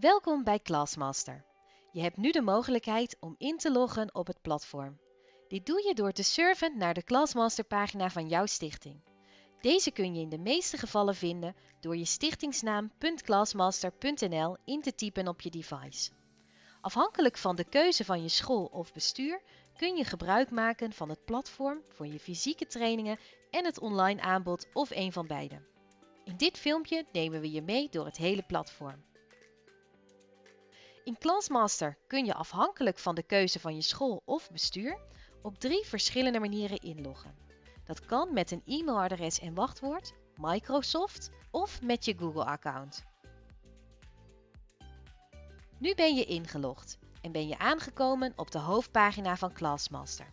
Welkom bij Classmaster. Je hebt nu de mogelijkheid om in te loggen op het platform. Dit doe je door te surfen naar de Classmaster pagina van jouw stichting. Deze kun je in de meeste gevallen vinden door je stichtingsnaam .classmaster.nl in te typen op je device. Afhankelijk van de keuze van je school of bestuur kun je gebruik maken van het platform voor je fysieke trainingen en het online aanbod of een van beide. In dit filmpje nemen we je mee door het hele platform. In Classmaster kun je afhankelijk van de keuze van je school of bestuur op drie verschillende manieren inloggen. Dat kan met een e-mailadres en wachtwoord, Microsoft of met je Google-account. Nu ben je ingelogd en ben je aangekomen op de hoofdpagina van Classmaster.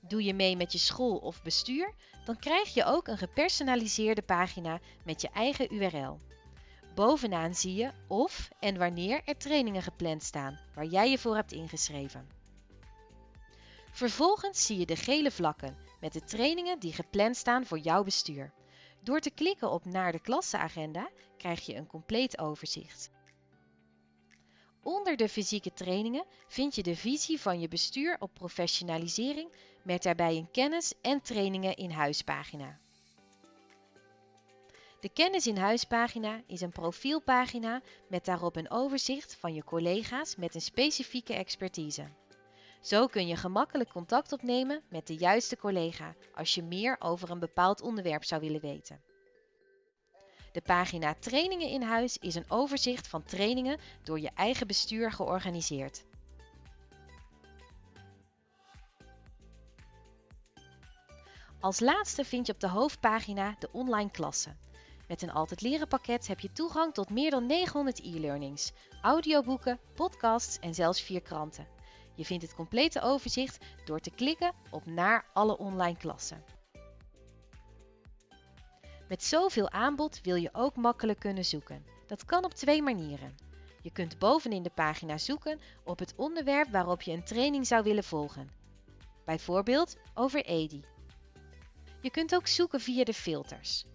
Doe je mee met je school of bestuur, dan krijg je ook een gepersonaliseerde pagina met je eigen URL. Bovenaan zie je of en wanneer er trainingen gepland staan waar jij je voor hebt ingeschreven. Vervolgens zie je de gele vlakken met de trainingen die gepland staan voor jouw bestuur. Door te klikken op naar de klasseagenda krijg je een compleet overzicht. Onder de fysieke trainingen vind je de visie van je bestuur op professionalisering met daarbij een kennis- en trainingen in huispagina. De kennis in huispagina is een profielpagina met daarop een overzicht van je collega's met een specifieke expertise. Zo kun je gemakkelijk contact opnemen met de juiste collega als je meer over een bepaald onderwerp zou willen weten. De pagina Trainingen in huis is een overzicht van trainingen door je eigen bestuur georganiseerd. Als laatste vind je op de hoofdpagina de online klassen. Met een Altijd Leren pakket heb je toegang tot meer dan 900 e-learnings, audioboeken, podcasts en zelfs vier kranten. Je vindt het complete overzicht door te klikken op Naar alle online klassen. Met zoveel aanbod wil je ook makkelijk kunnen zoeken. Dat kan op twee manieren. Je kunt bovenin de pagina zoeken op het onderwerp waarop je een training zou willen volgen. Bijvoorbeeld over EDI. Je kunt ook zoeken via de filters.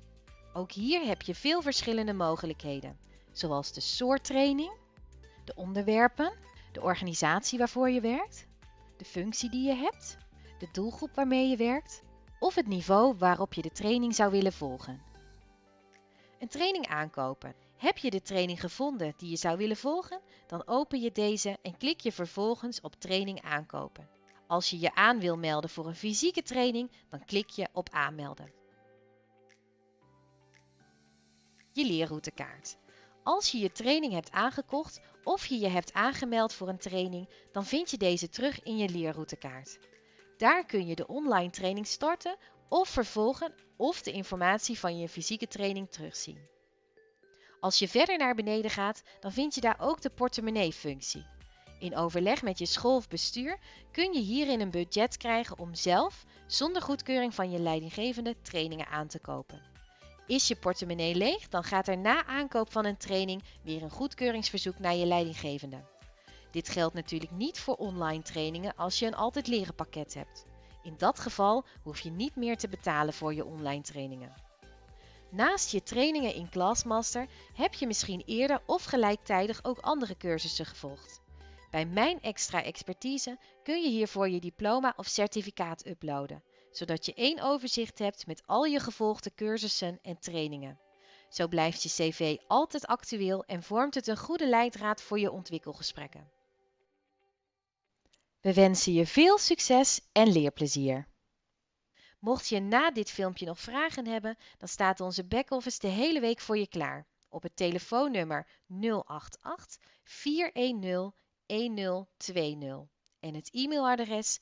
Ook hier heb je veel verschillende mogelijkheden, zoals de soort training, de onderwerpen, de organisatie waarvoor je werkt, de functie die je hebt, de doelgroep waarmee je werkt of het niveau waarop je de training zou willen volgen. Een training aankopen. Heb je de training gevonden die je zou willen volgen? Dan open je deze en klik je vervolgens op training aankopen. Als je je aan wil melden voor een fysieke training, dan klik je op aanmelden. Je leerroutekaart. Als je je training hebt aangekocht of je je hebt aangemeld voor een training, dan vind je deze terug in je leerroutekaart. Daar kun je de online training starten of vervolgen of de informatie van je fysieke training terugzien. Als je verder naar beneden gaat, dan vind je daar ook de portemonnee-functie. In overleg met je school of bestuur kun je hierin een budget krijgen om zelf, zonder goedkeuring van je leidinggevende, trainingen aan te kopen. Is je portemonnee leeg, dan gaat er na aankoop van een training weer een goedkeuringsverzoek naar je leidinggevende. Dit geldt natuurlijk niet voor online trainingen als je een altijd leren pakket hebt. In dat geval hoef je niet meer te betalen voor je online trainingen. Naast je trainingen in Classmaster heb je misschien eerder of gelijktijdig ook andere cursussen gevolgd. Bij Mijn Extra Expertise kun je hiervoor je diploma of certificaat uploaden, zodat je één overzicht hebt met al je gevolgde cursussen en trainingen. Zo blijft je cv altijd actueel en vormt het een goede leidraad voor je ontwikkelgesprekken. We wensen je veel succes en leerplezier. Mocht je na dit filmpje nog vragen hebben, dan staat onze backoffice de hele week voor je klaar op het telefoonnummer 088 410 1020 en het e-mailadres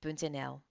classmaster@derolfgroep.nl.